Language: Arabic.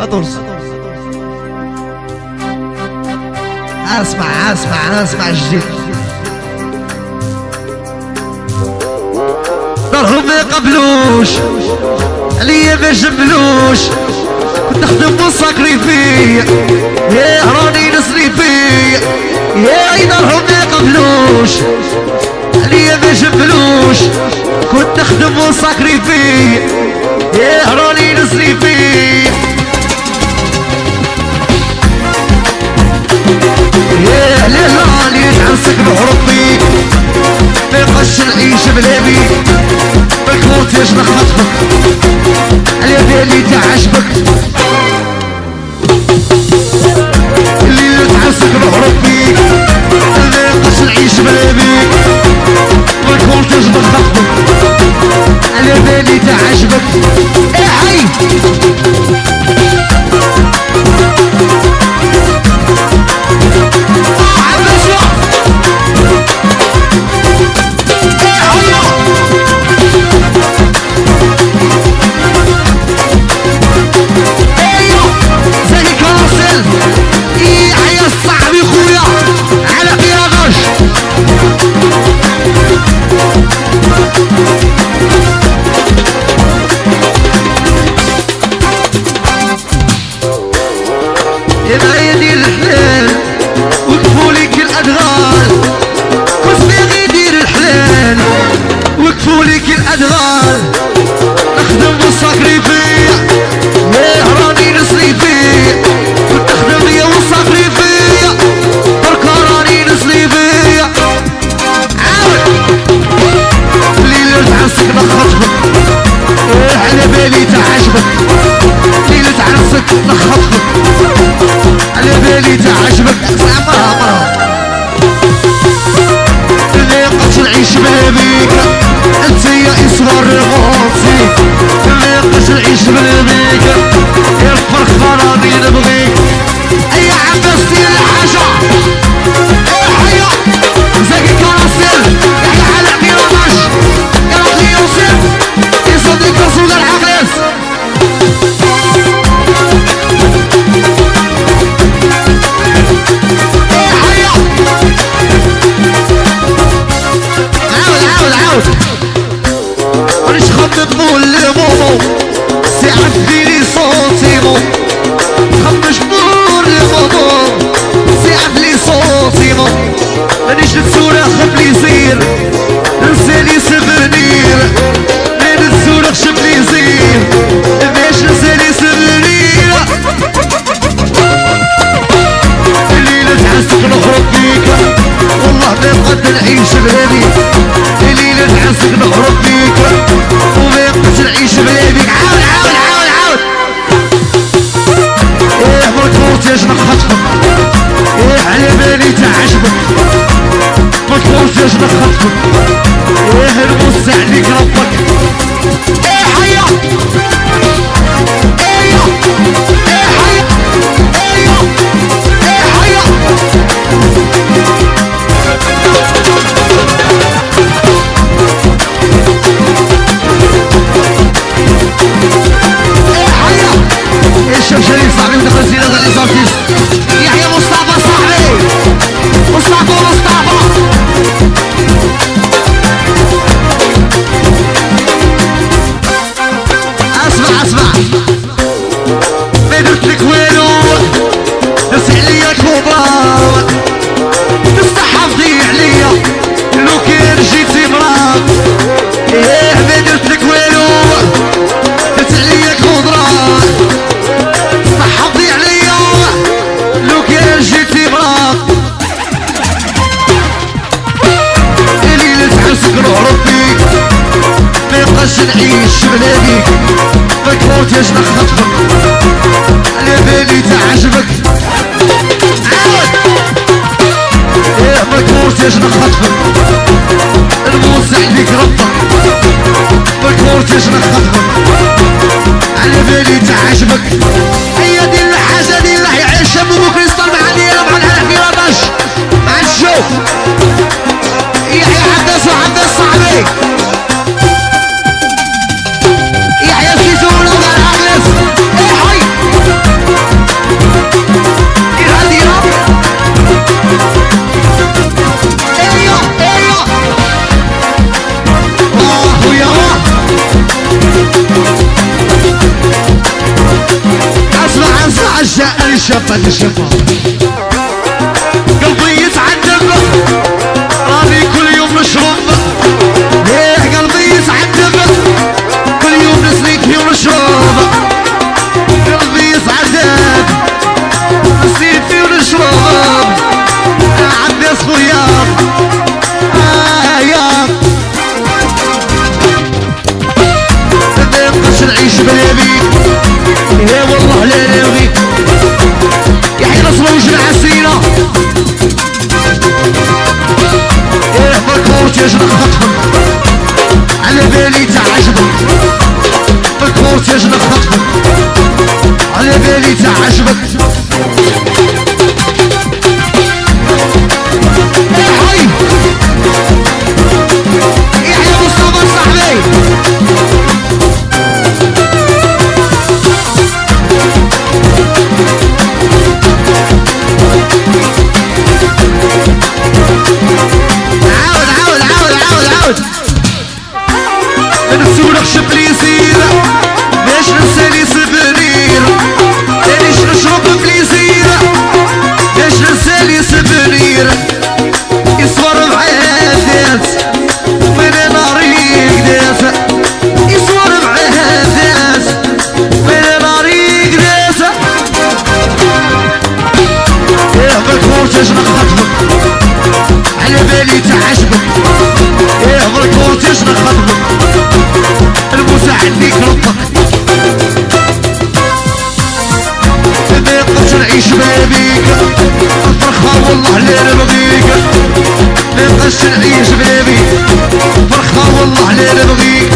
14 اسمع اسمع اسمع الجديد دارهم ما يقبلوش عليا ما جبلوش كنت نخدم ونسكري فيا يا راني نصري فيا يا دارهم ما يقبلوش لي ذا جبلوش كنت نخدم وصاكري فيه. يهروني الجبل إيه صاحبي خويا؟ على بيا غش يبقى يدي الحلال وقفوا ليك الأدغال. كل باغي يدير الحلال وقفوا ليك الأدغال. نخدم بالصقري اللي قتل عيش انت يا اسمر الغ مش خطط مول لماما الشفا للشفا قلبي يتعذب راني كل يوم نشرب إيه قلبي يتعذب كل يوم نسليك فيه ونشرب قلبي يسعد نسليك فيه ونشرب عندي صغير الدجاج نخطفهم على بالي تعجبك في الكورتيج نخطفهم على بالي تعجبك الشرعية شبابي فرحة والله على بغيك